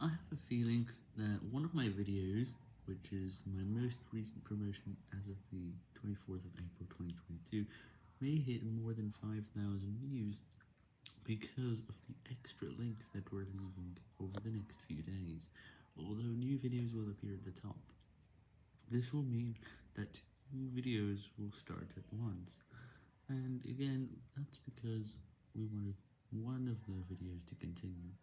I have a feeling that one of my videos, which is my most recent promotion as of the 24th of April 2022, may hit more than 5,000 views because of the extra links that we're leaving over the next few days, although new videos will appear at the top. This will mean that new videos will start at once, and again, that's because we wanted one of the videos to continue.